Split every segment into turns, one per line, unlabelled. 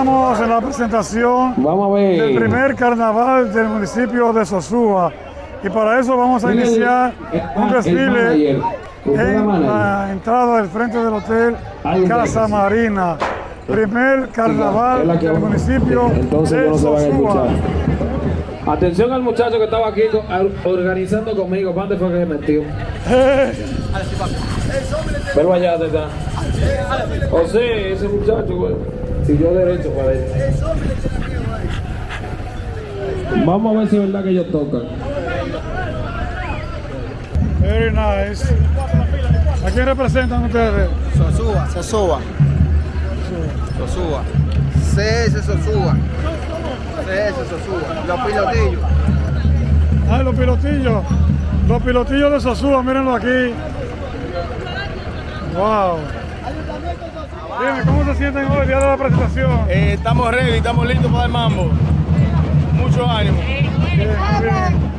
Estamos en la presentación
Vamos a ver.
del primer carnaval del municipio de Sosúa. Y para eso vamos a iniciar
el-
un desfile
manager. ¿Con qué
en la entrada del frente del hotel Casa. Marina. Primer carnaval del municipio
Entonces
de
no se van a
Sosúa.
escuchar. Atención al muchacho que estaba aquí organizando conmigo. ¿Cuándo fue que se metió? Pero allá detrás. José, ese muchacho, güey. Siguió derecho para él. Vamos a ver si es verdad que ellos tocan.
Very nice. ¿A quién representan ustedes?
Sosúa, Sosúa. Sosúa. CS Sosúa. CS Sosúa. Los pilotillos.
Ah, los pilotillos. Los pilotillos de Sosúa, mírenlo aquí. Wow. Dime, ¿cómo se sienten hoy, día de la presentación?
Eh, estamos ready, estamos listos para el mambo. Mucho ánimo.
Bien, bien.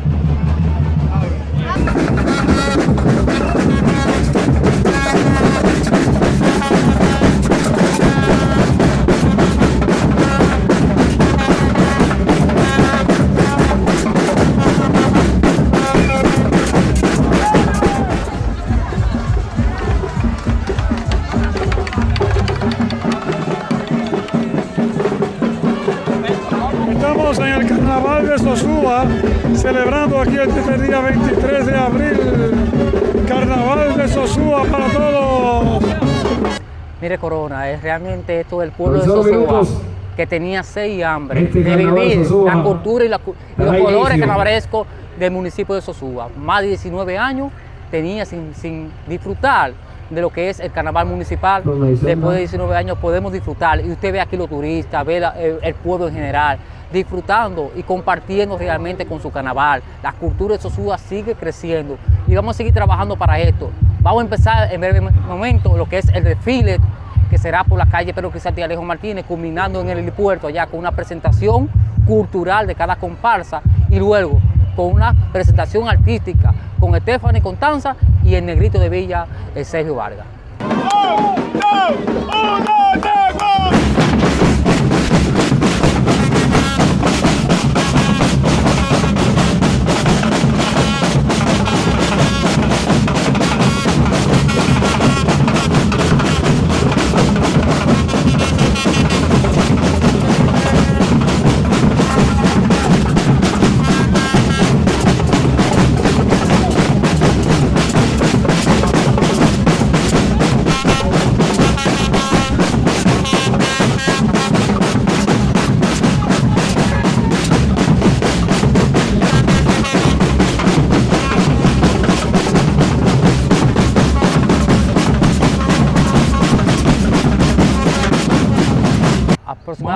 Aquí este día 23 de abril. Carnaval de Sosúa para todos.
Mire Corona, es realmente esto del pueblo de Sosúa que tenía sed y hambre
Este
de vivir
Sosúa
la cultura y, la y los colores carnavalescos del municipio de Sosúa. Más de 19 años tenía sin, sin disfrutar de lo que es el carnaval municipal. Después de 19 años podemos disfrutar y usted ve aquí los turistas, ve la- el, el pueblo en general, disfrutando y compartiendo realmente con su carnaval. La cultura de Sosúa sigue creciendo y vamos a seguir trabajando para esto. Vamos a empezar en breve momento lo que es el desfile que será por la calle Pedro Crisanti Alejo Martínez, culminando en el helipuerto allá con una presentación cultural de cada comparsa y luego con una presentación artística con Stephanie Contanza y el negrito de Villa, eh, Sergio Vargas.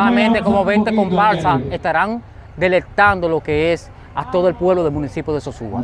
Aproximadamente como 20 comparsas estarán deleitando lo que es a todo el pueblo del municipio de Sosúa.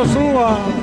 Sosúa.
Suena